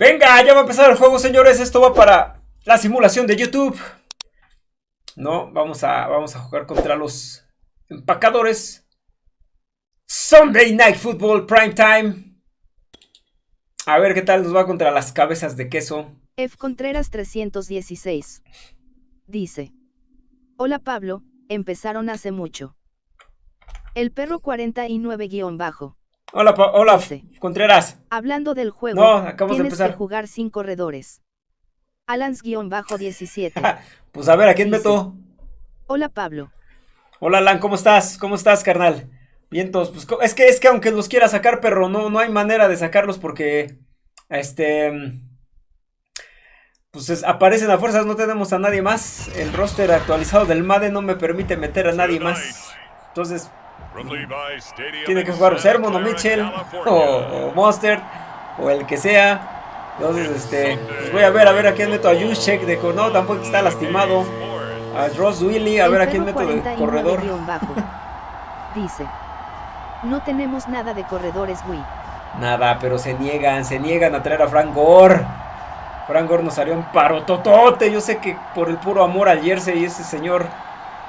Venga, ya va a empezar el juego, señores. Esto va para la simulación de YouTube. No, vamos a, vamos a jugar contra los empacadores. Sunday Night Football Prime Time. A ver qué tal nos va contra las cabezas de queso. F. Contreras 316. Dice. Hola Pablo, empezaron hace mucho. El perro 49-bajo. Hola, hola, Contreras. Hablando del juego, no, acabamos tienes de empezar. que jugar sin corredores. Alans-17. pues a ver, ¿a quién meto? Hola Pablo. Hola Alan, ¿cómo estás? ¿Cómo estás, carnal? Vientos, pues es que es que aunque los quiera sacar, perro, no, no hay manera de sacarlos porque este pues aparecen a fuerzas, no tenemos a nadie más. El roster actualizado del MADE no me permite meter a nadie más. Entonces, tiene que jugar Sermon o Mitchell o, Monster o el que sea. Entonces, este, pues voy a ver, a ver a quién meto a Juszczyk de no, tampoco está lastimado. A Ross Willy, a ver a quién meto de corredor. Dice, no tenemos nada de corredores, Wii. Nada, pero se niegan, se niegan a traer a Frank Gore. Frank Gore nos haría un paro totote. Yo sé que por el puro amor al jersey ese señor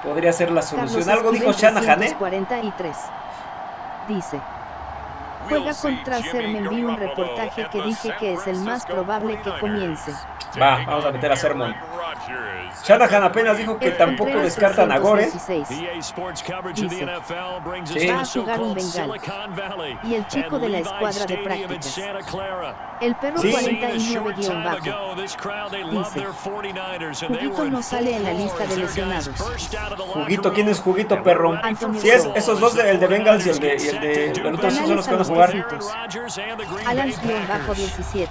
podría ser la solución. Algo dijo Shanahan, ¿eh? 43. Dice. Juega contra Sermon. Vi un reportaje que dije que es el más probable que comience. Va, vamos a meter a Sermon. Shanahan apenas dijo que tampoco descartan a Gore. Dice, va a jugar un bengal. Y el chico de la escuadra de prácticas. El perro 49-bajo. Dice, Juguito no sale en la lista de lesionados. Juguito, ¿quién es Juguito, perro? Si es esos dos, el de Bengals y el de, y el de, el otro son los que van a jugar. Alans-17.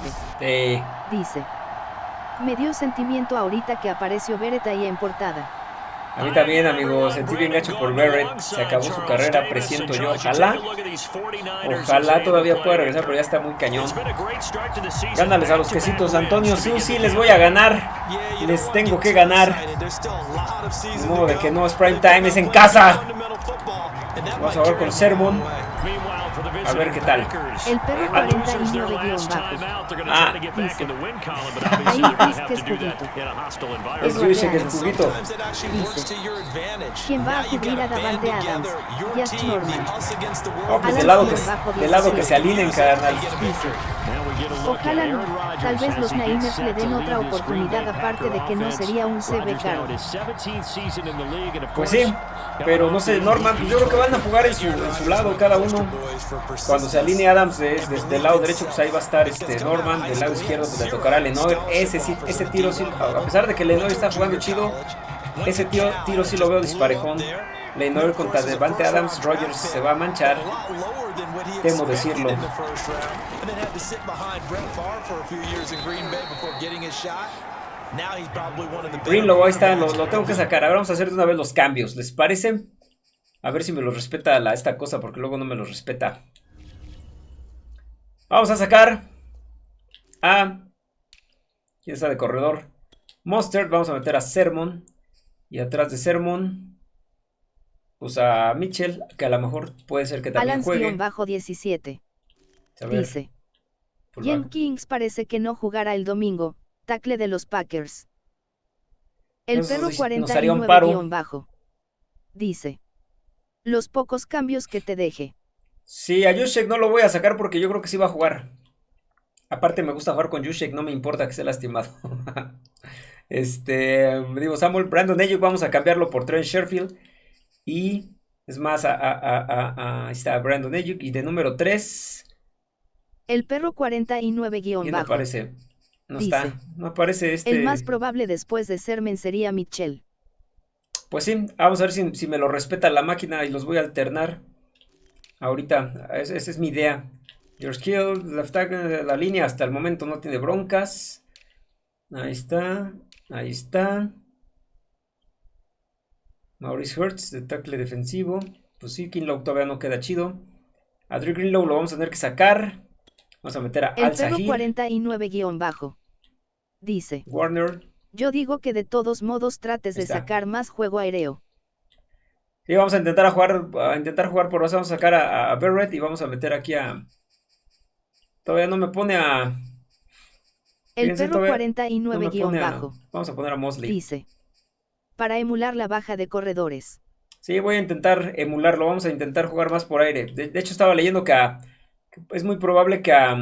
Dice, me dio sentimiento ahorita que apareció Beret ahí en portada. A mí también, amigo, sentí bien gacho por Barrett. Se acabó su carrera, presiento yo. Ojalá, ojalá todavía pueda regresar, pero ya está muy cañón. Gánales a los quesitos, Antonio. Sí, les voy a ganar. Les tengo que ganar. De modo de que no es prime time, es en casa. Vamos a ver con Sermon. A ver qué tal. El perro 49 Ah, Ahí dice que es juguito. Es dice que es juguito. Dice. ¿Quién va a cubrir a Davante Adams? Just Norman. Pues del lado que, del lado que se alineen, carnal. Dice. Ojalá no. Tal vez los Niners le den otra oportunidad aparte de que no sería un CB caro. Pues sí, pero no sé, Norman, yo creo que van a jugar en su, en su lado cada uno. Cuando se alinee Adams desde el lado derecho, pues ahí va a estar este Norman, del lado izquierdo pues le tocará a Lenoir. Ese, ese tiro, sí, a pesar de que Lenoir está jugando chido, ese tiro, tiro sí lo veo disparejón. Lenoir contra Devante Adams, Rogers se va a manchar. Temo decirlo. Greenlow, ahí está, lo, lo, tengo que sacar. Ahora vamos a hacer de una vez los cambios. ¿Les parece? A ver si me lo respeta la, esta cosa, porque luego no me lo respeta. Vamos a sacar a... ¿Quién está de corredor? Monster, vamos a meter a Sermon. Y atrás de Sermon, pues a Mitchell, que a lo mejor puede ser que también juegue. bajo 17. Dice. Jen Kings parece que no jugará el domingo, tackle de los Packers. El perro 49 bajo. Dice. Los pocos cambios que te deje. Sí, a Juszczyk no lo voy a sacar porque yo creo que sí va a jugar. Aparte me gusta jugar con Juszczyk, no me importa que esté lastimado. este, digo, Samuel Brandon Ayuk vamos a cambiarlo por Trent Sherfield. Y es más, ahí está Brandon Ayuk. Y de número 3. El perro 49-bajo. No aparece. No está. No aparece este. El más probable después de Sermen sería Mitchell. Pues sí, vamos a ver si, me lo respeta la máquina y los voy a alternar. Ahorita, esa, es mi idea. Your skill, left tackle, la línea hasta el momento no tiene broncas. Ahí está, ahí está. Maurice Hertz, de tackle defensivo. Pues sí, Kinlow todavía no queda chido. A Drew Greenlow lo vamos a tener que sacar. Vamos a meter a El Al 49-bajo. Dice. Warner. Yo digo que de todos modos trates de sacar más juego aéreo. Sí, vamos a intentar a jugar, a intentar jugar por base, vamos a sacar a, a Barrett y vamos a meter aquí a... Todavía no me pone a... El perro 49-bajo. vamos a poner a Mosley. Dice. Para emular la baja de corredores. Sí, voy a intentar emularlo. Vamos a intentar jugar más por aire. De, hecho, estaba leyendo que, es muy probable que a,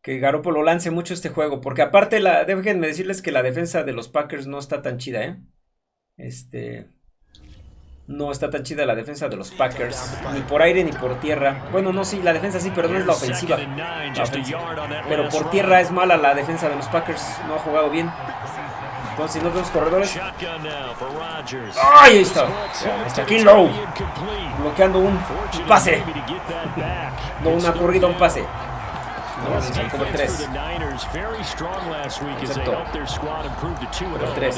que Garoppolo lance mucho este juego. Porque aparte, la, déjenme decirles que la defensa de los Packers no está tan chida, ¿eh? Este... No está tan chida la defensa de los Packers. Ni por aire ni por tierra. Bueno, no, sí, la defensa sí, pero no es la ofensiva. Pero por tierra es mala la defensa de los Packers. No ha jugado bien. Entonces, si no vemos corredores. ¡Ay! Ahí está. Está Low. Bloqueando un pase. No una corrida, un pase. No, como tres. Exacto. Como tres.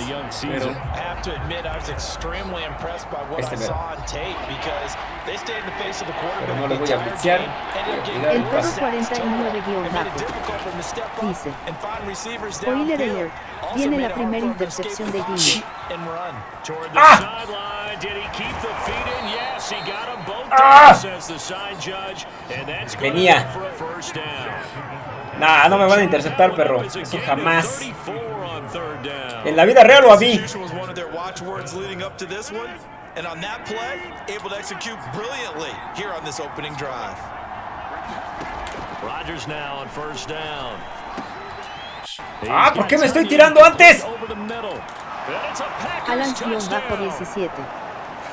Pero... Este mero. Pero no le voy a blitzear. El perro 49 guión bajo. Dice. Spoiler alert. Viene la primera intercepción de Jimmy. ¡Ah! ¡Ah! Venía. Nah, no me van a interceptar, perro. Eso jamás. En la vida real lo a mí. Ah, ¿por qué me estoy tirando antes? Alan bajo 17.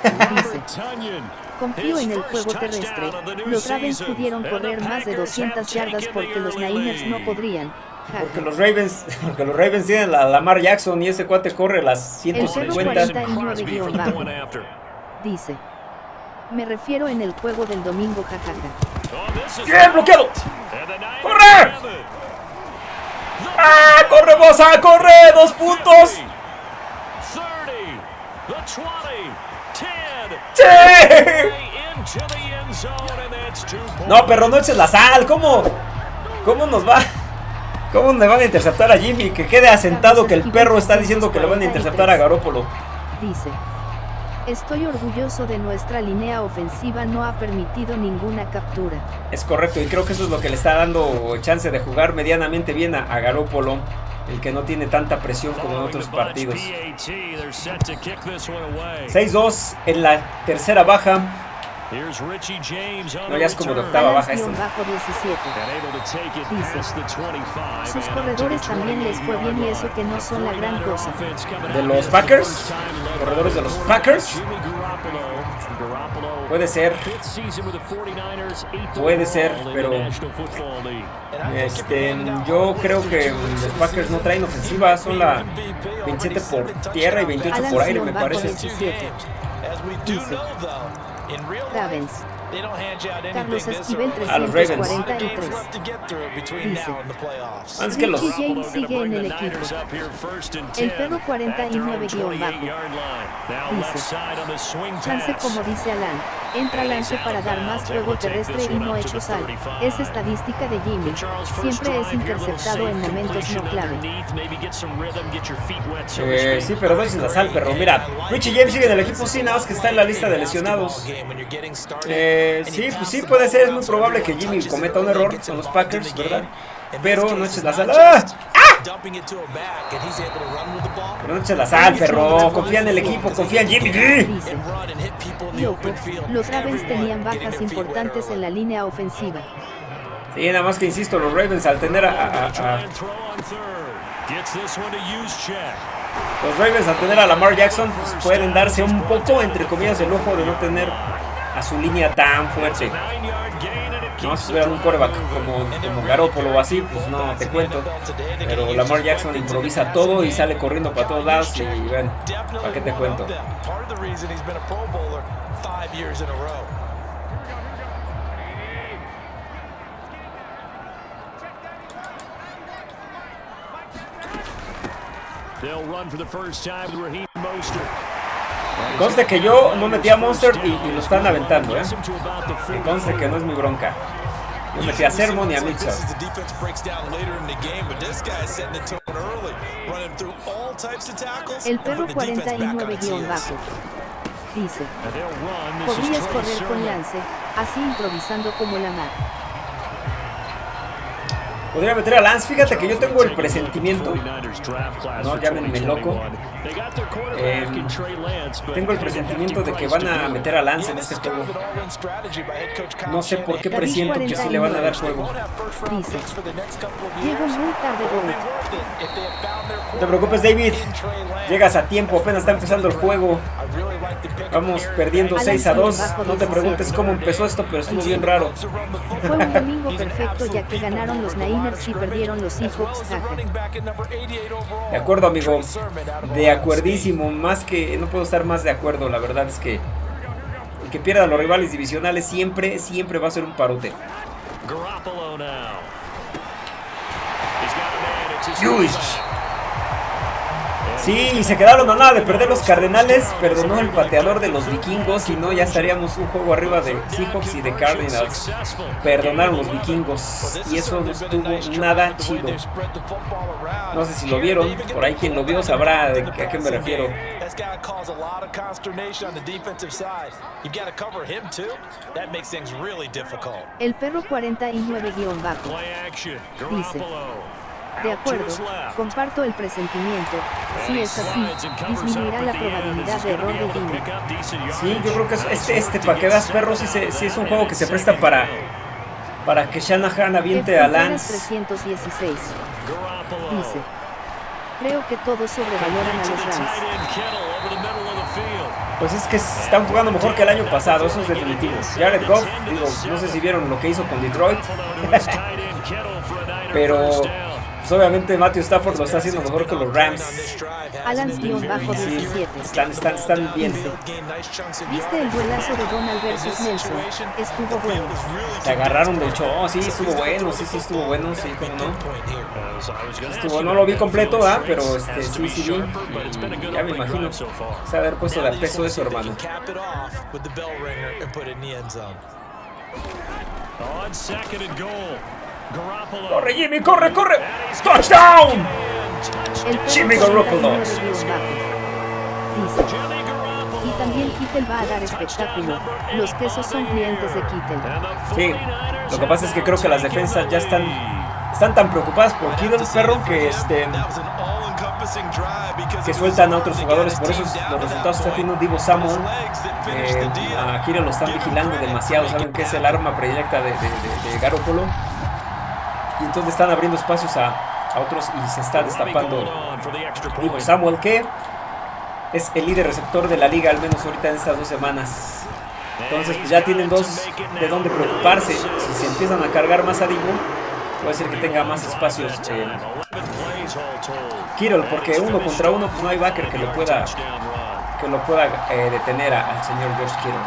confío en el juego terrestre. Los Ravens pudieron correr más de 200 yardas porque los Niners no podrían. Porque los Ravens, porque los Ravens tienen la Lamar Jackson y ese cuate corre las 150. Dice. Me refiero en el juego del domingo, jajaja. ¡Bien bloqueado! ¡Corre! ¡Ah! ¡Corre, Bosa! ¡Corre! ¡Dos puntos! ¡Sí! No, pero no eches la sal. ¿Cómo? ¿Cómo nos va? ¿Cómo me van a interceptar a Jimmy? Que quede asentado que el perro está diciendo que le van a interceptar a Garópolo. Dice. Estoy orgulloso de nuestra línea ofensiva, no ha permitido ninguna captura. Es correcto, y creo que eso es lo que le está dando chance de jugar medianamente bien a, a Garópolo el que no tiene tanta presión como en otros partidos. 6-2 en la tercera baja. No, ya es como de octava baja esto. sus corredores también les fue bien y eso que no son la gran cosa. ¿De los Packers? ¿Corredores de los Packers? Puede ser. Puede ser, pero este, yo creo que los Packers no traen ofensiva, son la 27 por tierra y 28 por aire, me parece. Ravens. Carlos Esquivel 343. Dice. Antes que los... sigue en el equipo. El perro 49 guion bajo. Dice. Chance como dice Alan. Entra lance para dar más juego terrestre y no hecho sal. Es estadística de Jimmy. Siempre es interceptado en momentos no clave. Eh, sí, pero no es la sal, perro. Mira, Richie James sigue en el equipo, sí, nada más que está en la lista de lesionados. Eh, sí, pues sí, puede ser, es muy probable que Jimmy cometa un error con los Packers, ¿verdad? Pero no eches la sal. ¡Ah! Pero no eches la sal, perro. Confía en el equipo, confía en Jimmy. los Ravens tenían bajas importantes en la línea ofensiva. Sí, nada más que insisto, los Ravens al tener a, los Ravens al tener a Lamar Jackson pues, pueden darse un poco, entre comillas, el ojo de no tener a su línea tan fuerte. No, si tuviera un coreback como, como Garoppolo o así, pues no te cuento. Pero Lamar Jackson improvisa todo y sale corriendo para todos lados y bueno, ¿para qué te cuento? They'll run for the first time with Raheem Mostert. Conste que yo no metí a Monster y, lo están aventando, ¿eh? conste que no es mi bronca. Yo metí a Sermon y a Mitchell. El perro 49 guion bajo. Dice. Podrías correr con lance, así improvisando como la mar. Podría meter a Lance. Fíjate que yo tengo el presentimiento. No, llámenme loco. Eh, tengo el presentimiento de que van a meter a Lance en este juego. No sé por qué presiento que sí le van a dar juego. No te preocupes, David. Llegas a tiempo, apenas está empezando el juego. Vamos perdiendo 6 a 2. No te preguntes cómo empezó esto, pero estuvo bien raro. Fue un domingo perfecto ya que ganaron los Niners y perdieron los Seahawks. De acuerdo, amigo. De acuerdísimo. Más que no puedo estar más de acuerdo. La verdad es que el que pierda a los rivales divisionales siempre, siempre va a ser un parote. Sí, se quedaron a nada de perder los Cardenales. Perdonó el pateador de los vikingos. Si no, ya estaríamos un juego arriba de Seahawks y de Cardinals. Perdonaron los vikingos. Y eso no estuvo nada chido. No sé si lo vieron. Por ahí quien lo vio sabrá de a qué me refiero. El perro 49-bajo dice. De acuerdo, comparto el presentimiento. Si es así, disminuirá la probabilidad de error de Dino. Sí, yo creo que este, este para que veas perros, sí, es un juego que se presta para, para que Shanahan aviente a Lance. 316. Dice. Creo que todos sobrevaloran a los Rams. Pues es que están jugando mejor que el año pasado, eso es definitivo. Jared Goff, digo, no sé si vieron lo que hizo con Detroit. Pero pues, obviamente Matthew Stafford lo está haciendo mejor que los Rams. Alan-17. están, están, están bien. ¿Viste el duelazo de Donald versus Nelson? Estuvo bueno. Se agarraron de hecho. Oh, sí, estuvo bueno. Sí, sí, estuvo bueno. Sí, cómo no. Estuvo, no lo vi completo, ¿ah? Pero este, sí, sí vi. Y ya me imagino. Se ha haber puesto de peso eso, hermano. On second and goal. Corre Jimmy, corre, corre. Touchdown. Jimmy Garoppolo. Y también Kittel va a dar espectáculo. Los quesos son clientes de Kittel. Sí, lo que pasa es que creo que las defensas ya están, están tan preocupadas por Kittel, perro, que este que sueltan a otros jugadores, por eso los resultados está teniendo Divo Samuel. Eh, a Kittel lo están vigilando demasiado, saben que es el arma predilecta de, de, de, de Garoppolo y entonces están abriendo espacios a, otros y se está destapando. Samuel que es el líder receptor de la liga al menos ahorita en estas dos semanas. Entonces pues ya tienen dos de donde preocuparse. Si se empiezan a cargar más a Divo puede ser que tenga más espacios eh, Kirol porque uno contra uno pues no hay backer que lo pueda que lo pueda eh, detener al señor George Kittle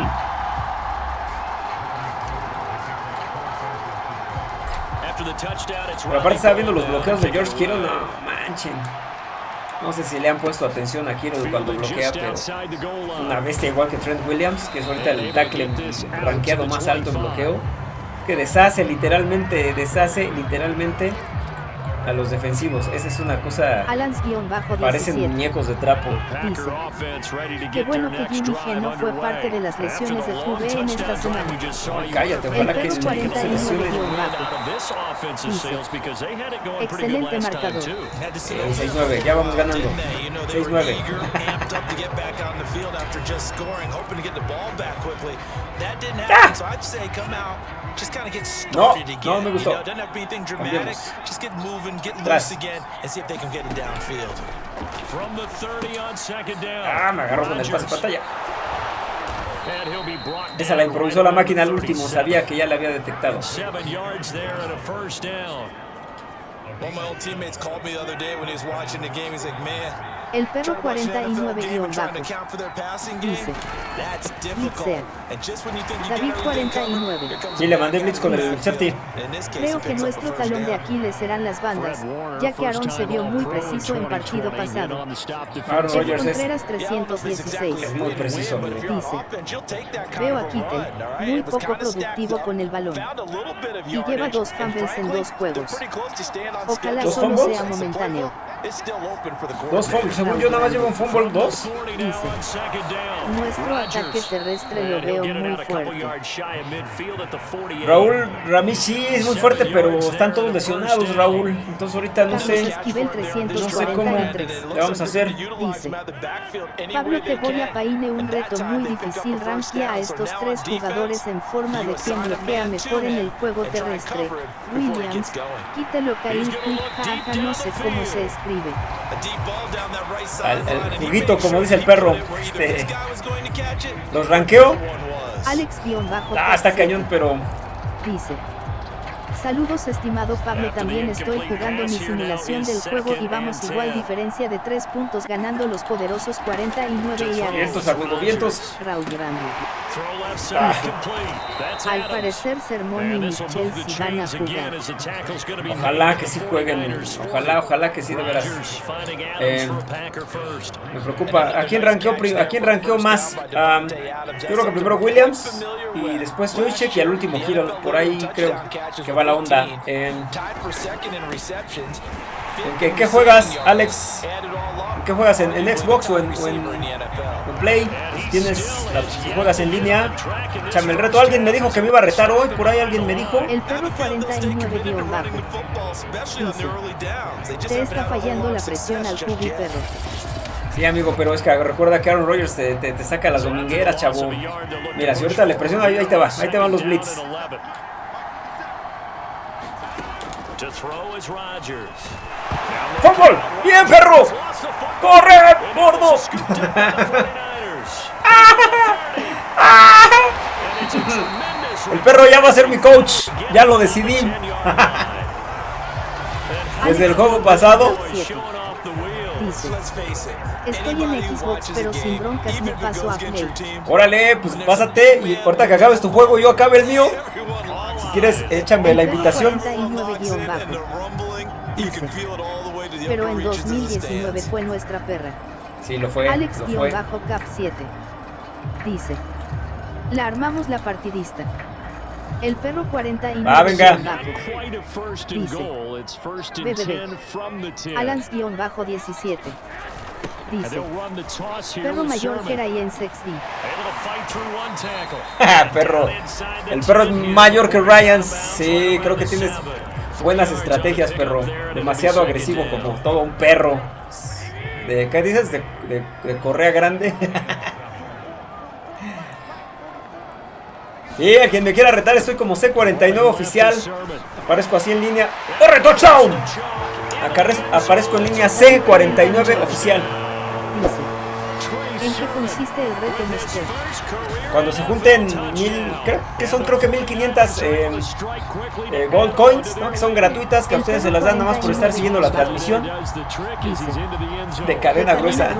Pero aparte estaba viendo los bloqueos de George Kittle, no manchen. No sé si le han puesto atención a Kittle cuando bloquea, pero una bestia igual que Trent Williams, que es ahorita el tackle rankeado más alto en bloqueo, que deshace literalmente, deshace literalmente a los defensivos. Esa es una cosa. Parecen muñecos de trapo. Dice. Qué bueno que Jimmy G no fue parte de las lesiones de QB en esta semana. cállate, ojalá que se lesione. Excelente marcador. 6-9, ya vamos ganando. 6-9. ¡Ah! No, no me gustó. Cambiemos. Tras. Ah, me agarró con el pase pantalla. Esa la improvisó la máquina al último, sabía que ya la había detectado. El perro 49 guion bajo. Dice. David 49. Sí, le mandé blitz con el safety. Creo que nuestro talón de Aquiles serán las bandas, ya que Aaron se vio muy preciso en partido pasado. Aaron Rodgers es 316. Es muy preciso. Dice. Veo a Kittel, muy poco productivo con el balón. Y lleva dos fumbles en dos juegos. Ojalá solo sea momentáneo. Dos fumbles, según yo nada más llevo un fumble, dos. nuestro ataque terrestre lo veo muy fuerte. Raúl Ramírez sí es muy fuerte, pero están todos lesionados, Raúl. Entonces ahorita no sé, no sé cómo le vamos a hacer. Dice, Pablo Teboya Paine un reto muy difícil. rancia a estos tres jugadores en forma de quien bloquea mejor en el juego terrestre. Williams, quítelo Caín Quick, no sé cómo se escribe. El juguito, como dice el perro. Este, los ranqueo. Alex-bajo. Ah, está cañón, pero. Dice. Saludos estimado Pablo, también estoy jugando mi simulación del juego y vamos igual diferencia de 3 puntos ganando los poderosos 49 y Vientos, vientos. Raúl Al parecer Sermón y Michel si van a jugar. Ojalá que sí jueguen, ojalá, ojalá que sí de veras. Eh, me preocupa, ¿a quién ranqueó, a quién ranqueó más? Um, yo creo que primero Williams y después Joychek y al último giro, por ahí creo que va la onda. ¿En, qué, qué, juegas, Alex? ¿En qué juegas? ¿En, en Xbox o en, Play? ¿Tienes si juegas en línea? Échame el reto. Alguien me dijo que me iba a retar hoy. Por ahí alguien me dijo. El perro 49 guion bajo. Te está fallando la presión al cubi perro. Sí, amigo, pero es que recuerda que Aaron Rodgers te, te, saca las domingueras, chavo. Mira, si ahorita le presiona, ahí, ahí te va, ahí te van los blitz. ¡Fútbol! ¡Bien, perro! ¡Corre, gordo! El perro ya va a ser mi coach. Ya lo decidí. Desde el juego pasado. Estoy en Xbox, pero sin broncas me paso a Play. Órale, pues pásate y ahorita que acabes tu juego yo acabe el mío. Si quieres, échame la invitación. Pero en 2019 fue nuestra perra. Sí, lo fue. Alex-Cap 7. Dice. La armamos la partidista. El perro 40 y ah, venga. Dice. BBB. Alans-17. Dice. Perro mayor que Ryan Sexty. perro. El perro es mayor que Ryan. Sí, creo que tienes buenas estrategias, perro. Demasiado agresivo como todo un perro. ¿De qué dices? ¿De, de correa grande? Y a quien me quiera retar, estoy como C49 oficial. Aparezco así en línea. ¡Corre, touchdown! Aparezco en línea C49 oficial. ¿En qué consiste el reto, Mister? Cuando se junten mil, creo que son creo que 1500 eh, eh, gold coins, ¿no? que son gratuitas, que a ustedes se las dan nada más por estar siguiendo la transmisión. De cadena gruesa.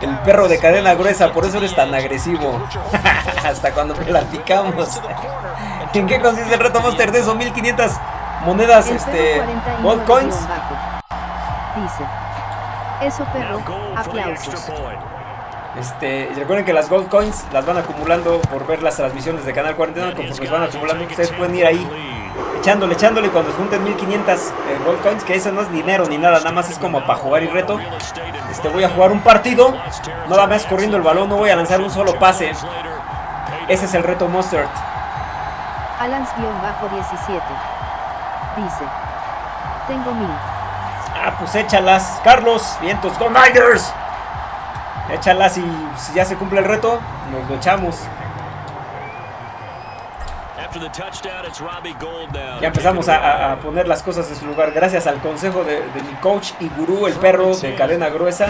el perro de cadena gruesa, por eso eres tan agresivo. Hasta cuando platicamos. ¿En qué consiste el reto Monster de esos 1500 monedas este, gold coins? Dice. Eso perro, aplausos. Este, recuerden que las Gold Coins las van acumulando por ver las transmisiones de Canal 49, conforme van acumulando, ustedes pueden ir ahí echándole, echándole cuando se junten 1500 eh, Gold Coins, que eso no es dinero ni nada, nada más es como para jugar y reto. Este, voy a jugar un partido, nada más corriendo el balón, no voy a lanzar un solo pase. Ese es el reto Mustard. Alans-17 dice, tengo mil. Ah, pues échalas. Carlos, vientos, Go Niners. Échalas y si ya se cumple el reto, nos lo echamos. Ya empezamos a, poner las cosas en su lugar gracias al consejo de, mi coach y gurú, el perro de cadena gruesa.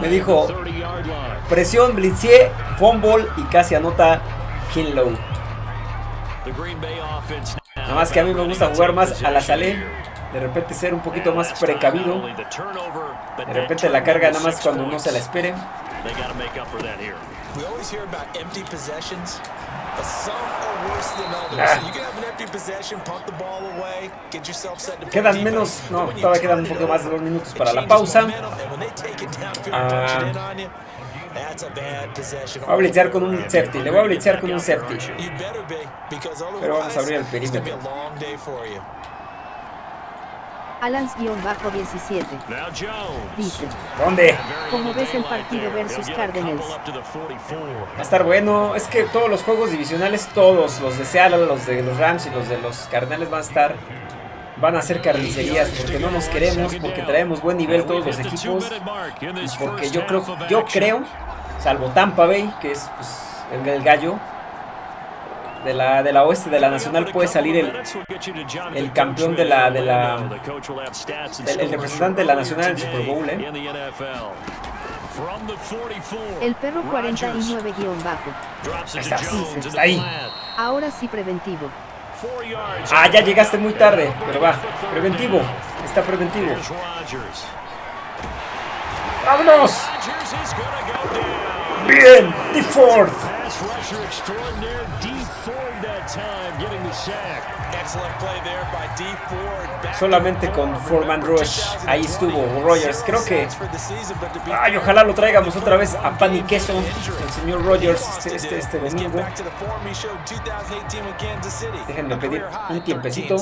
Me dijo, presión, blitzie, fumble y casi anota Kinlow. Nada más que a mí me gusta jugar más a la salé. De repente ser un poquito más precavido. De repente la carga nada más cuando no se la espere. Quedan menos, no, todavía quedan un poco más de dos minutos para la pausa. Ah, Voy a blitzear con un safety. Le voy a blitzear con un safety. Pero vamos a abrir el perímetro. Alans-17. Dice. ¿Dónde? ¿Cómo ves el partido versus Cardinals? Va a estar bueno. Es que todos los juegos divisionales, todos, los de Seattle, los de los Rams y los de los Cardinals van a estar van a ser carnicerías porque no nos queremos, porque traemos buen nivel todos los equipos, porque yo creo, yo creo, salvo Tampa Bay, que es pues, el gallo, de la, de la oeste de la nacional puede salir el, el campeón de la, de la el, representante de la nacional en Super Bowl, ¿eh? El perro 49 guion bajo. Está, está ahí. Ahora sí preventivo. Ah, ya llegaste muy tarde, pero va. Preventivo. Está preventivo. ¡Vámonos! Bien, Fourth. Solamente con Foreman Rush. Ahí estuvo Rogers. Creo que. Ay, ojalá lo traigamos otra vez a pan y queso. El señor Rogers este, este, este domingo. Déjenme pedir un tiempecito,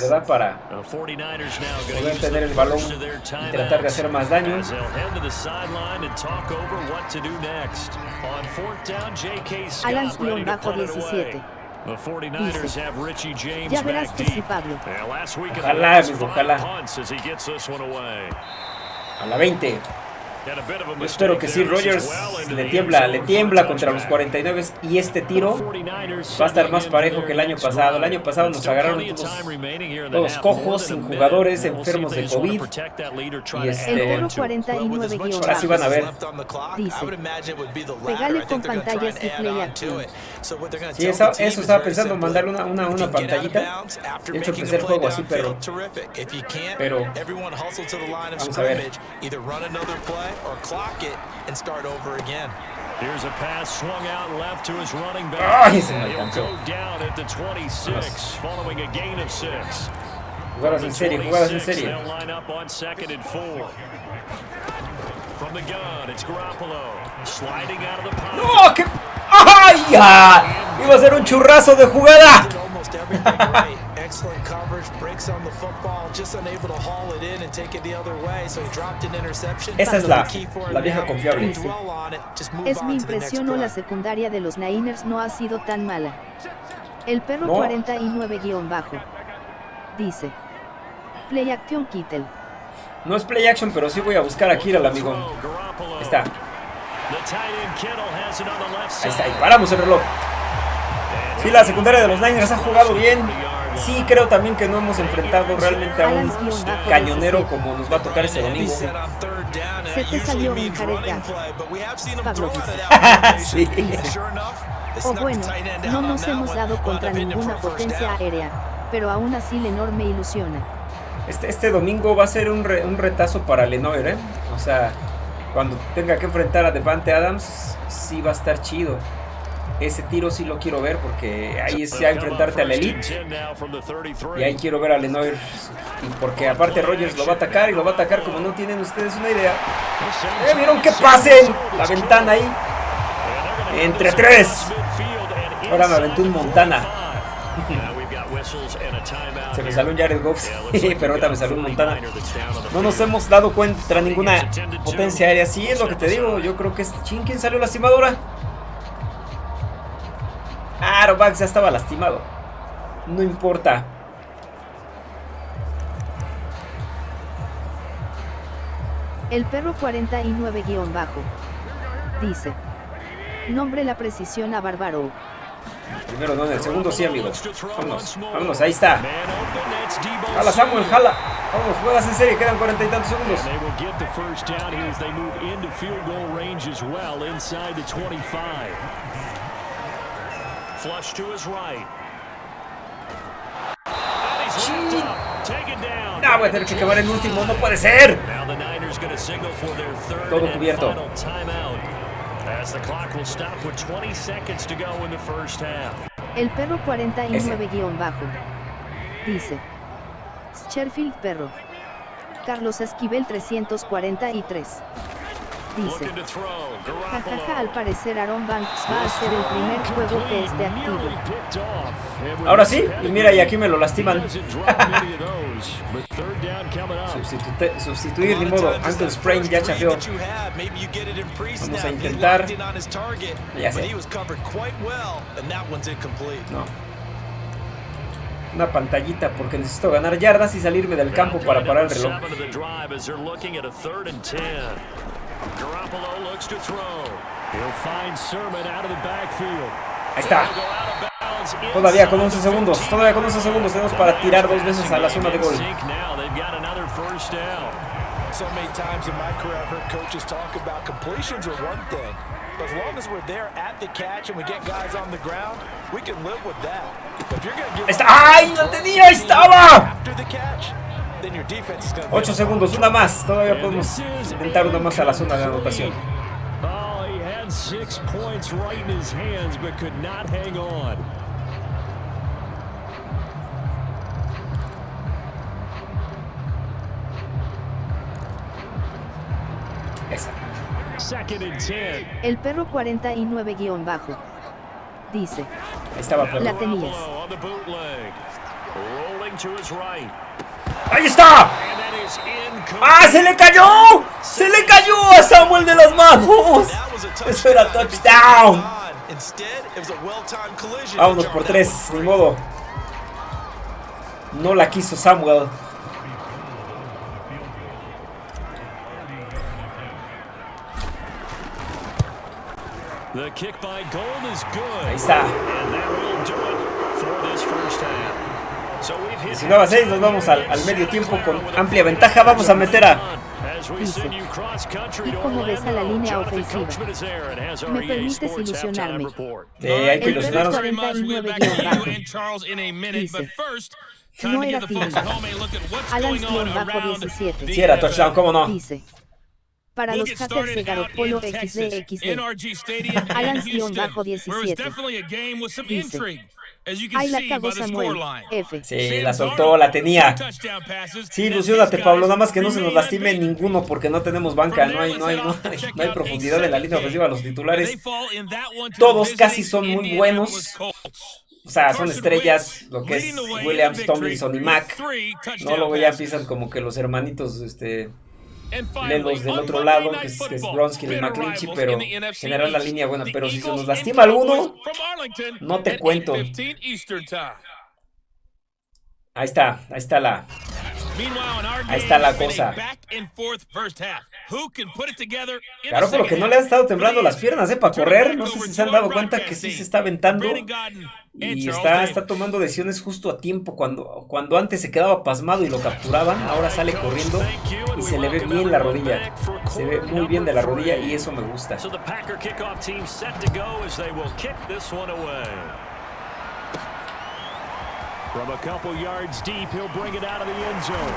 ¿verdad? Para poder tener el balón y tratar de hacer más daño. Alan bajo 17. Ya verás que sí, Pablo. Ojalá, ojalá. A la 20. Yo espero que sí, Rogers le tiembla, le tiembla contra los 49 y este tiro va a estar más parejo que el año pasado. El año pasado nos agarraron todos, cojos, sin jugadores, enfermos de COVID. Y este, ahora sí van a ver. Dice, pegale con pantallas y play Sí, eso, eso, estaba pensando, mandarle una, una, una pantallita. De hecho, empecé el juego así, pero... Pero... Vamos a ver or clock it and start over again. Here's a pass swung out left to his running back. Ah, oh, and he'll go down at the 26 following a gain of six. Jugadas en serie, jugadas en serie. Line up on second and four. From the gun, it's Garoppolo sliding out of the pocket. ¡No! ¡Qué! ¡Ay! Ya! Iba a ser un churrazo de jugada. Excellent coverage, breaks on the football, just unable to haul it in and take it the other way, so he dropped an interception. Esa es la, la vieja confiable. Es mi impresión o la secundaria de los Niners no ha sido tan mala. El perro no. 49-bajo. Dice. Play action Kittel. No es play action, pero sí voy a buscar aquí al amigo. Ahí está. Ahí está, y paramos el reloj. Sí, la secundaria de los Niners ha jugado bien. Sí, creo también que no hemos enfrentado realmente a un cañonero como nos va a tocar este domingo. Se te salió un Pablo. sí. O bueno, no nos hemos dado contra ninguna potencia aérea, pero aún así Lenor me ilusiona. Este, este domingo va a ser un, un retazo para Lenoir, ¿eh? O sea, cuando tenga que enfrentar a Devante Adams, sí va a estar chido ese tiro sí lo quiero ver porque ahí es ya enfrentarte a la elite. Y ahí quiero ver a Lenoir. Porque aparte Rogers lo va a atacar y lo va a atacar como no tienen ustedes una idea. ¿Eh? ¿Vieron qué pasen? La ventana ahí. Entre tres. Ahora me aventé un Montana. Se me salió un Jared Goff, pero ahorita me salió un Montana. No nos hemos dado cuenta ninguna potencia aérea. Sí, es lo que te digo. Yo creo que es... ¿quién salió lastimadora? Arobax ya estaba lastimado. No importa. El perro 49-bajo. Dice. Nombre la precisión a Bárbaro. Primero no, en el segundo sí, amigo. Vámonos, vámonos, ahí está. Jala Samuel, jala. Vamos, juegas en serie, quedan cuarenta y tantos segundos. Flush to his right. Ah, voy a tener que acabar el último, no puede ser. Todo cubierto. El perro 49-bajo. Dice. Scherfield perro. Carlos Esquivel 343. Dice, jajaja, al parecer Aaron Banks va a ser el primer juego que esté activo. Ahora sí, y mira, y aquí me lo lastiman. sustituir, ni modo, Uncle Sprain ya chafeó. Vamos a intentar. Ya sé. No. Una pantallita porque necesito ganar yardas y salirme del campo para parar el reloj. Ahí está. Todavía con 11 segundos. Todavía con 11 segundos tenemos para tirar dos veces a la zona de gol. So many times in my career I've heard coaches talk about completions are one thing. But as long as we're there at the catch and we get guys on the ground, we can live with that. If you're gonna give ¡Ay, no tenía! ¡Ahí estaba! After the catch, 8 segundos, una más. Todavía podemos intentar una más a la zona de anotación. Esa. El perro 49 guion bajo. Dice. Estaba La tenías. ¡Ahí está! ¡Ah, se le cayó! ¡Se le cayó a Samuel de las manos! Eso era touchdown. Vámonos por tres, ni modo. No la quiso Samuel. Ahí está. 19 a 6, nos vamos al, al, medio tiempo con amplia ventaja. Vamos a meter a. Dice, ¿y cómo ves a la línea ofensiva? ¿Me permites ilusionarme? Eh, hay que ilusionarnos. Dice, no era Philly. Alan-17. Sí era touchdown, ¿cómo no? Dice, para los hackers de Garoppolo XDXD. Alan-17. Dice, Ahí la cagó Samuel. F. Sí, la soltó, la tenía. Sí, ilusionate, Pablo. Nada más que no se nos lastime ninguno porque no tenemos banca. No hay, no hay, no hay, no hay profundidad en la línea ofensiva. Los titulares, todos casi son muy buenos. O sea, son estrellas, lo que es Williams, Tomlinson y Mac. No, luego ya empiezan como que los hermanitos, este los del otro lado, que es, que Bronsky y McClinchy, pero general la línea buena. Pero si se nos lastima alguno, no te cuento. Ahí está, ahí está la. Ahí está la cosa. Claro, pero que no le han estado temblando las piernas, ¿eh? Para correr. No sé si se han dado cuenta que sí se está aventando. Y está, está tomando decisiones justo a tiempo. Cuando, cuando antes se quedaba pasmado y lo capturaban, ahora sale corriendo y se le ve bien la rodilla. Se ve muy bien de la rodilla y eso me gusta. From a couple yards deep, he'll bring it out of the end zone.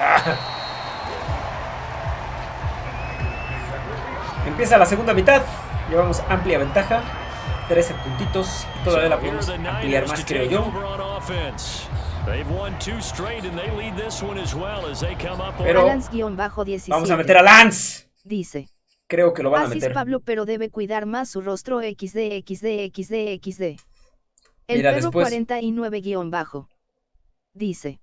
Empieza la segunda mitad. Llevamos amplia ventaja. 13 puntitos. Todavía la podemos ampliar más, creo yo. Pero vamos a meter a Lance. Dice. Creo que lo van a meter. Pablo, pero debe cuidar más su rostro XD, XD, XD, XD. El perro 49-bajo. Dice.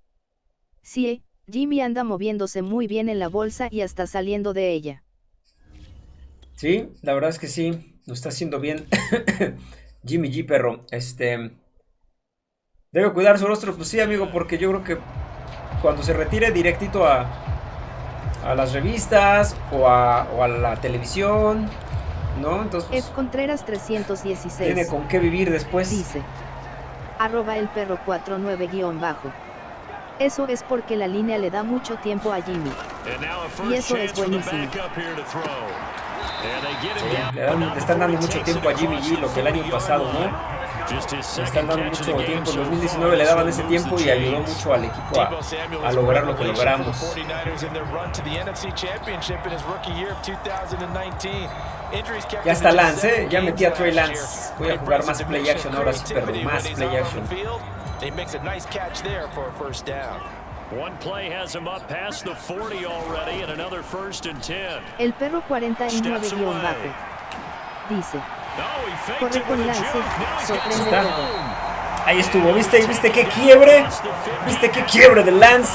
Sí, Jimmy anda moviéndose muy bien en la bolsa y hasta saliendo de ella. Sí, la verdad es que sí, lo está haciendo bien. Jimmy G, perro. Este. Debe cuidar su rostro, pues sí, amigo, porque yo creo que cuando se retire directito a, a las revistas o a, o a la televisión, ¿no? Entonces. F. Contreras 316. Tiene con qué vivir después. Dice arroba el perro 49 guion bajo. Eso es porque la línea le da mucho tiempo a Jimmy. Y eso es buenísimo. le, están dando mucho tiempo a Jimmy G, lo que el año pasado, ¿no? Le están dando mucho tiempo. En 2019 le daban ese tiempo y ayudó mucho al equipo a, a lograr lo que logramos. Ya está Lance, ¿eh? ya metí a Trey Lance. Voy a jugar más play action ahora sí, perdón, más play action. El perro 49 guion bajo. Dice. Corre con lance, sorprende Ahí estuvo, ¿viste? ¿Viste qué quiebre? ¿Viste qué quiebre de Lance?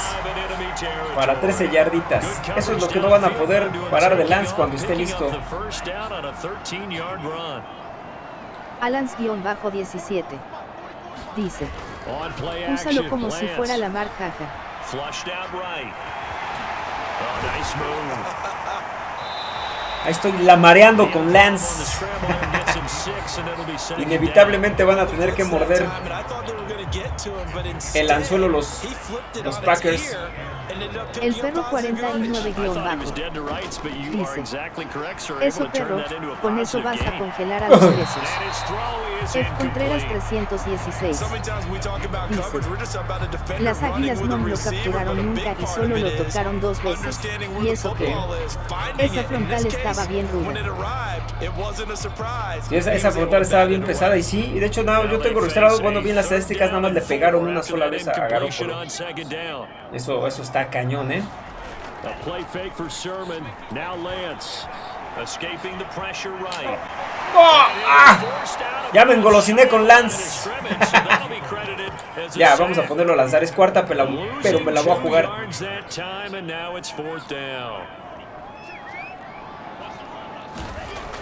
Para 13 yarditas. Eso es lo que no van a poder parar de Lance cuando esté listo. Alans-17. Dice. Úsalo como si fuera la mar caja. Ahí estoy la mareando con Lance. Inevitablemente van a tener que morder el anzuelo los, los Packers. El perro 49 guion bajo. Dice. Eso perro, con eso vas a congelar a los presos. F. Contreras 316. Dice. Las águilas no lo capturaron nunca y solo lo tocaron dos veces. Y eso que. Esa frontal estaba bien ruda. Sí, esa, esa frontal estaba bien pesada y sí, y de hecho nada, yo tengo registrado, cuando vi las estadísticas, nada más le pegaron una sola vez a Garoppolo. Eso, eso está cañón, ¿eh? ¡Oh! ¡Ah! Ya me engolosiné con Lance. ya, vamos a ponerlo a lanzar. Es cuarta, pero, pero me la voy a jugar.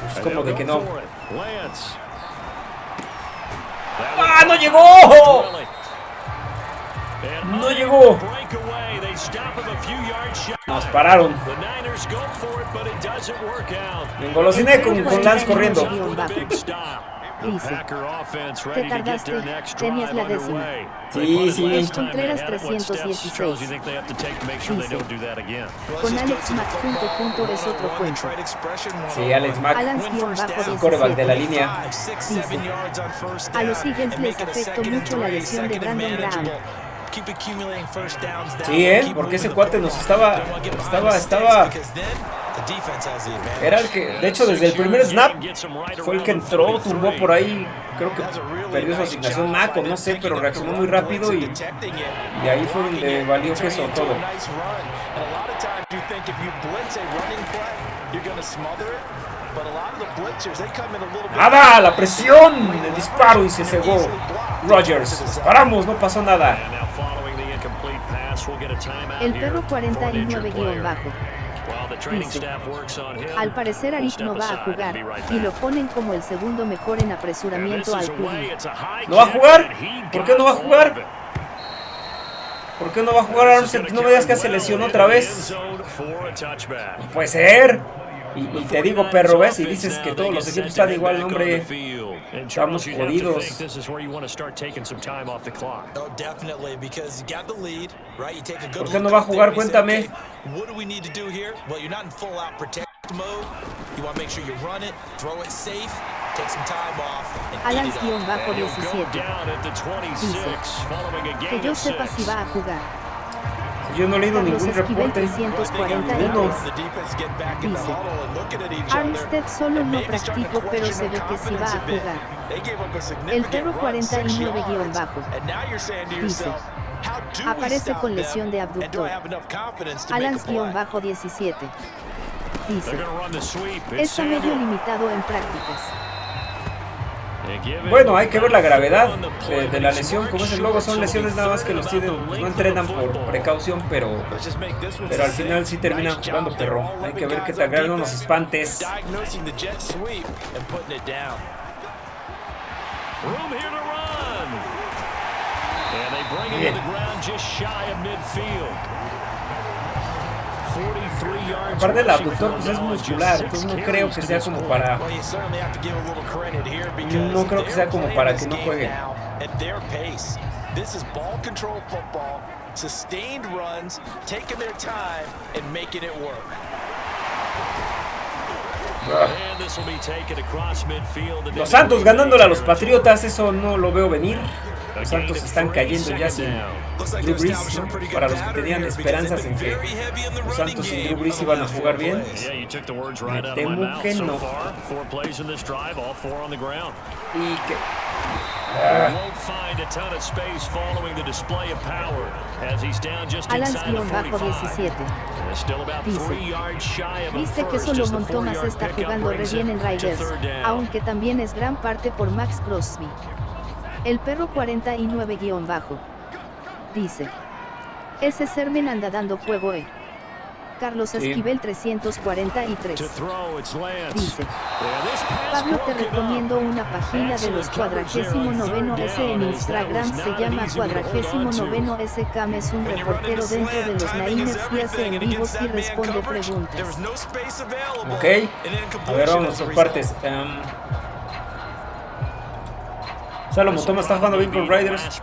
Pues como de que no. ¡Ah, no llegó! No llegó. Nos pararon. Me engolosiné con, con Lance corriendo. Dice, te tardaste, tenías la décima. Sí, sí. Contreras 316. Dice, con Alex Mack punto punto es otro cuento. Sí, Alex Mack, coreback de la línea. Dice, a los Eagles les afectó mucho la lesión de Brandon Graham. Sí, ¿eh? Porque ese cuate nos estaba, estaba, estaba... Era el que, de hecho, desde el primer snap fue el que entró, tumbó por ahí, creo que perdió su asignación Mako, no sé, pero reaccionó muy rápido y, y ahí fue donde valió queso todo. Nada, la presión, el disparo y se cegó. Rogers, paramos, no pasó nada. El perro 49 al parecer Arik no va a jugar, y lo ponen como el segundo mejor en apresuramiento al QB. ¿No va a jugar? ¿Por qué no va a jugar? ¿Por qué no va a jugar Armstead? No me digas que se lesionó otra vez. No puede ser. Y, te digo, perro, ¿ves? Y dices que todos los equipos están igual, hombre. Estamos jodidos. ¿Por qué no va a jugar? Cuéntame. Alans-17 dice que yo sepa si va a jugar. Yo no he leído ningún reporte. 342. Dice, Armstead solo no practicó, pero se ve que sí va a jugar. El perro 49 guion bajo. Dice, aparece con lesión de abductor. Alans guion bajo 17. Dice, está medio limitado en prácticas. Bueno, hay que ver la gravedad de, la lesión. Como es el logo, son lesiones nada más que los tienen, no entrenan por precaución, pero, pero al final sí terminan jugando perro. Hay que ver qué tan grave no nos espantes. Bien. Aparte el abductor pues es muscular, entonces no creo que sea como para... No creo que sea como para que no juegue. This is ball control football, sustained runs, taking their time and making it work. Los Santos ganándole a los Patriotas, eso no lo veo venir. Los Santos están cayendo ya sin Drew Brees, Para los que tenían esperanzas en que los Santos y Drew Brees iban a jugar bien, me temo que no. Y que Alans-17 Dice, viste que solo Montomas está jugando re bien en Riders, aunque también es gran parte por Max Crosby. El perro 49-bajo. Dice. Ese Sermen anda dando fuego eh. Carlos Esquivel 343. Dice, Pablo te recomiendo una página de los cuadragésimo noveno S en Instagram, se llama cuadragésimo noveno S Cam es un reportero dentro de los Naines y hace en vivos y responde preguntas. Ok, a ver vamos por partes. Um, Salomon Thomas está jugando bien con Riders.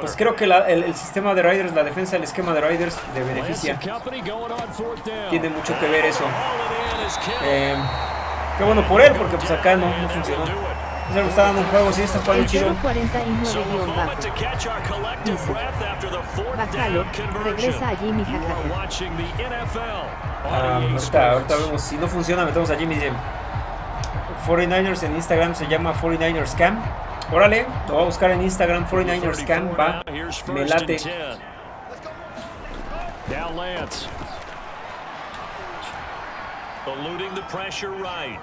Pues creo que el, sistema de Riders, la defensa, el esquema de Riders le beneficia. Tiene mucho que ver eso. Eh, qué bueno por él, porque pues acá no, no funcionó. Se le está dando un juego, sí, está jugando chido. 49 Bájalo, regresa a Jimmy ah, ahorita, ahorita vemos, si no funciona metemos a Jimmy 49ers en Instagram se llama 49ers Camp Órale, lo voy a buscar en Instagram, 49ers Camp, va, me late. Down Lance. Eluding the pressure right.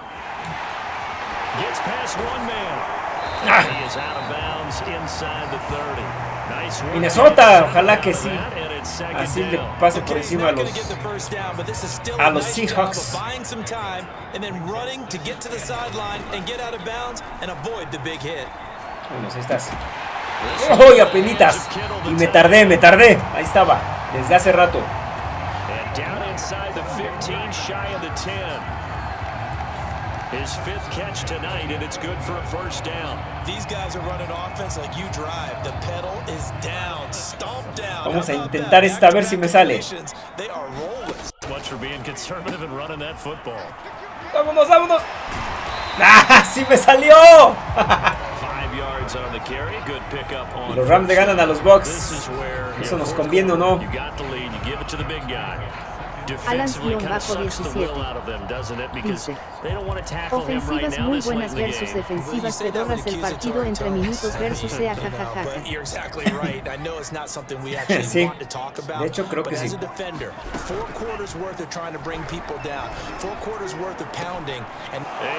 Gets past one man. Ah. He is out of bounds inside the 30. Minnesota, ojalá que sí. Así le pase por encima a los a los Seahawks. Ahí estás. ¡Oh, apenitas! Y me tardé, me tardé. Ahí estaba, desde hace rato. Are. The. Vamos a intentar esta a ver si me sale. Vámonos, vámonos. ¡Ah, sí me salió! Los Rams le ganan a los Bucks. Eso nos conviene o no. Alan-17 dice Ofensivas muy buenas versus defensivas pedorras el partido entre minutos versus sea jajaja Sí, de hecho creo que sí.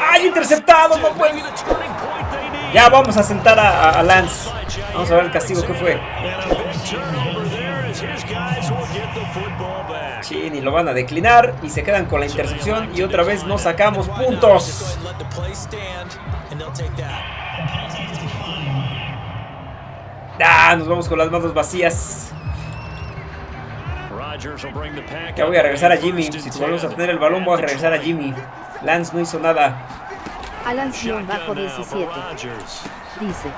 ¡Ay, interceptado! ¡No puede! Ya vamos a sentar a, a Lance. Vamos a ver el castigo que fue Ni lo van a declinar y se quedan con la intercepción y otra vez no sacamos puntos. Ah, nos vamos con las manos vacías. Ya voy a regresar a Jimmy. Si volvemos a tener el balón, voy a regresar a Jimmy. Lance no hizo nada. Alan bajo 17. Dice.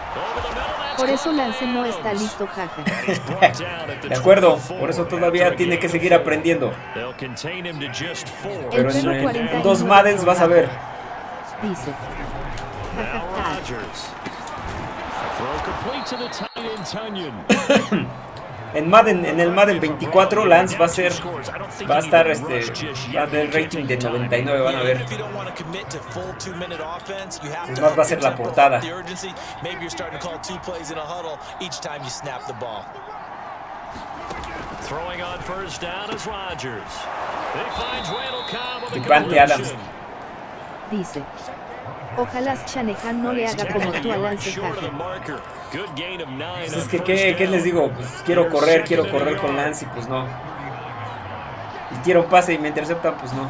Por eso Lance no está listo, jaja. De acuerdo, por eso todavía tiene que seguir aprendiendo. Pero en, dos Maddens vas a ver. Dice. En Madden, en el Madden 24, Lance va a ser, va a estar este, va a tener rating de 99, van a ver. Es más, va a ser la portada. Y Adams. Dice. Ojalá Shanehan no le haga como tú a Lance pues es que, ¿qué, les digo? Pues quiero correr, quiero correr con Lance y pues no. Y quiero un pase y me interceptan, pues no.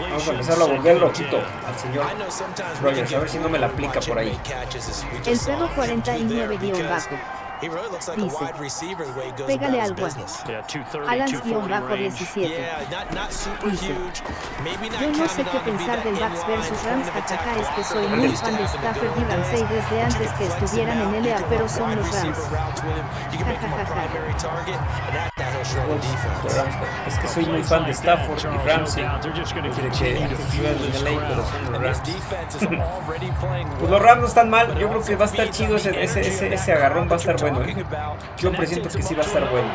Vamos a empezarlo a volver loquito al señor Rogers, a ver si no me la aplica por ahí. El perro 49 bajo. Dice, pégale al gua. Alans-17. Dice, yo no sé qué pensar del Bucks versus Rams, jajaja, es que soy muy fan de Stafford y Ramsey desde antes que estuvieran en LA, pero son los Rams. Es que soy muy fan de Stafford y Ramsey. Desde que antes estuvieran en LA, pero son los Rams. pues los Rams no están mal, yo creo que va a estar chido ese, ese, ese, ese agarrón, va a estar bueno. ¿eh? Yo presiento que sí va a estar bueno.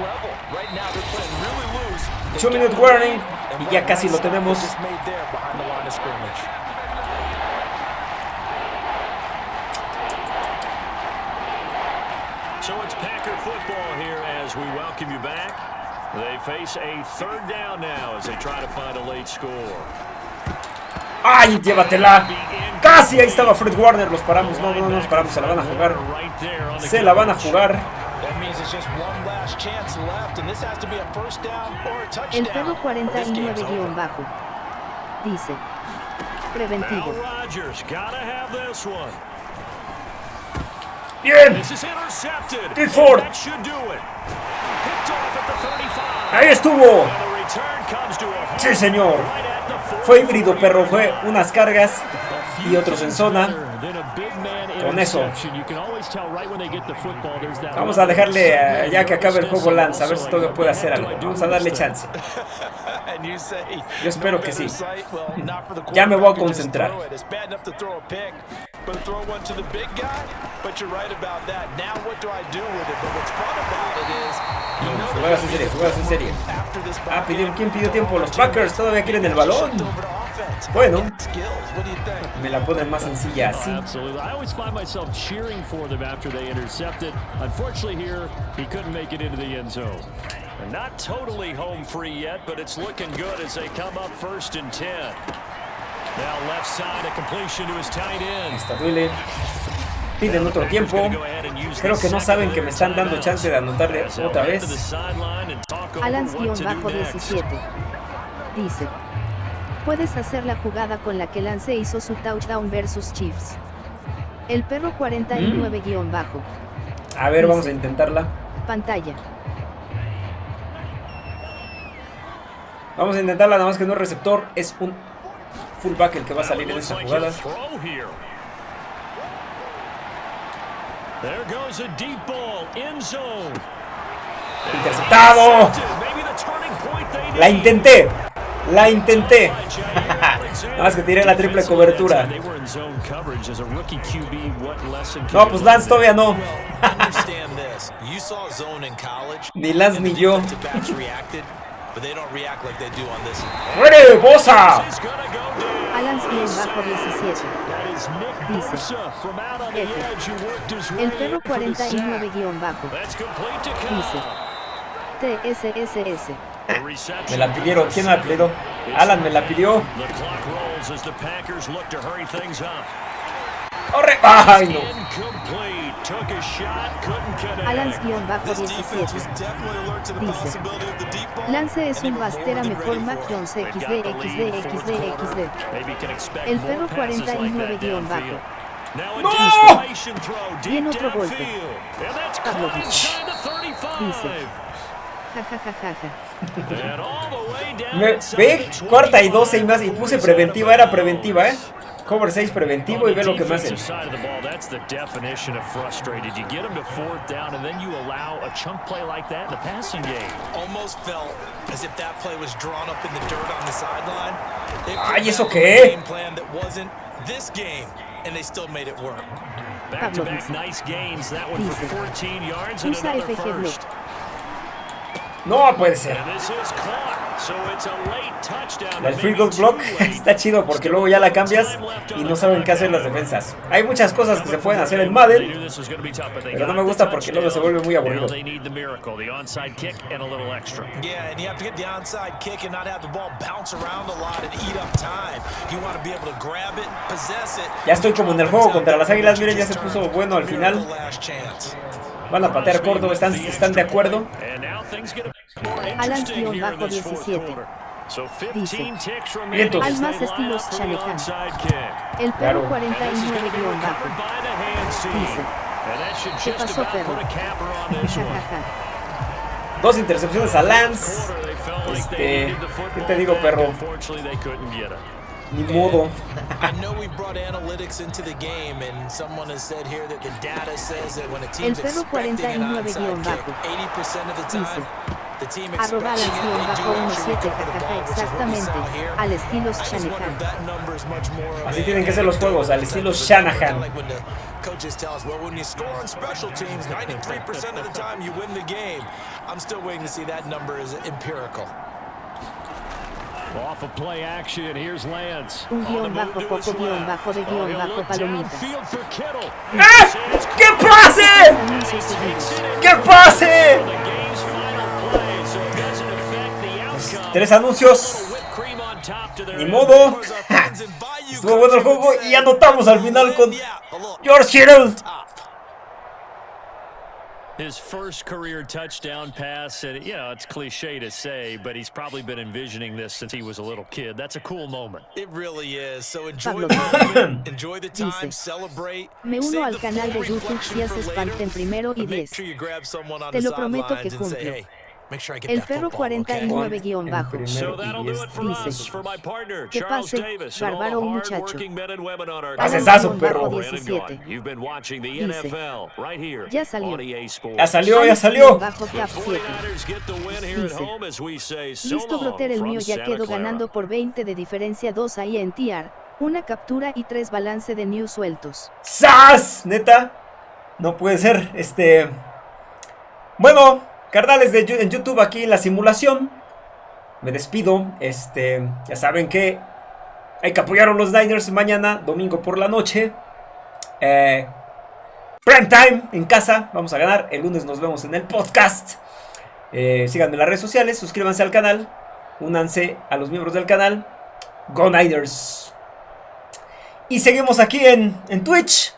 2 minute warning y ya casi lo tenemos. So it's Packer football here as we welcome you back. They face a third down now as they try to find a late score. ¡Ay, llévatela! Casi ahí estaba Fred Warner, los paramos, no, no, no nos paramos, se la van a jugar. Se la van a jugar. El perro 49 guion bajo. Dice. Preventivo. Bien. Ford. Ahí estuvo. Sí, señor. Fue híbrido, perro. Fue unas cargas y otros en zona. Con eso. Vamos a dejarle uh, ya que acabe el juego Lance, a ver si todavía puede hacer algo. Vamos a darle chance. Yo espero que sí. Ya me voy a concentrar. Juegas en serie, juegas en serie. Ah, pidió, ¿quién pidió tiempo? Los Packers todavía quieren el balón. Bueno, me la ponen más sencilla así. I always find myself cheering for them after they intercepted. Unfortunately here, he couldn't make it into the end zone. And not totally home free yet, but it's looking good as they come up first and 10. Está duele. Piden otro tiempo. Creo que no saben que me están dando chance de anotarle otra vez. Alans-17 dice Puedes hacer la jugada con la que Lance hizo su touchdown versus Chiefs. El perro 49 guion bajo. A ver, vamos a intentarla. Pantalla. Vamos a intentarla, nada más que no es receptor, es un fullback el que va a salir en esa jugada. Interceptado. La intenté. La intenté. Nada más que tiré la triple cobertura. No, pues Lance todavía no. ni Lance ni yo. ¡Muere, Bosa! Alan bajo 17. Dice. El perro 49 guion bajo. Dice. TSSS. Me la pidieron. ¿Quién me la pidió? Alan me la pidió. ¡Corre! ¡Ay, no! Alans-17 dice Lance es un bastera mejor Mac Jones XD XD XD XD El perro 49 guion bajo ¡No! Bien otro golpe Pavlovich dice Me, ve, cuarta y doce y más, y puse preventiva, era preventiva, ¿eh? Cover 6 preventivo y ve lo que me hacen. Ay, ¿eso qué? Usa FG Block. No puede ser. El free goal block está chido porque luego ya la cambias y no saben qué hacer las defensas. Hay muchas cosas que se pueden hacer en Madden, pero no me gusta porque luego se vuelve muy aburrido. Ya estoy como en el juego contra las águilas, miren, ya se puso bueno al final. Van a patear corto, ¿están, están de acuerdo? Alan-17. Dice, Almas estilos Shalekan. El perro 49 bajo. Dice, ¿Qué pasó, perro? Dos intercepciones a Lance. Este, ¿qué te digo, perro? Ni modo. El perro 49 guion bajo. Arroba bajo 17 exactamente, al estilo Shanahan. Así tienen que ser los juegos, al estilo Shanahan. Coaches tell us, well, when you score on special teams, 93% of the time you win the game. I'm still waiting to see that number is empirical. Off of play action, here's Lance. Un guion bajo, poco guion bajo de guion bajo palomita. ¡Ah! ¡Qué pase! ¡Qué pase! Tres anuncios. Ni modo. Estuvo bueno el juego y anotamos al final con George Kittle. His first career touchdown pass, and you know, it's cliche to say, but he's probably been envisioning this since he was a little kid. That's a cool moment. It really is. So enjoy the moment, enjoy the time, celebrate. Me uno al canal de YouTube si haces parte en primero y diez. Te lo prometo que cumplo. El perro 49 guion bajo. Dice, que pase, bárbaro muchacho. Pasesazo, perro. 17. Dice, ya salió. Ya salió, ya salió. Bajo cap 7. Dice, listo broter el mío ya quedó ganando por 20 de diferencia 2 ahí en TR. Una captura y 3 balance de news sueltos. ¡Sas! Neta. No puede ser. Este... Bueno, Carnales de YouTube aquí en la simulación. Me despido. Este, ya saben que hay que apoyar a los Niners mañana, domingo por la noche. Eh, prime time en casa. Vamos a ganar. El lunes nos vemos en el podcast. Eh, síganme en las redes sociales. Suscríbanse al canal. Únanse a los miembros del canal. Go Niners. Y seguimos aquí en, en Twitch.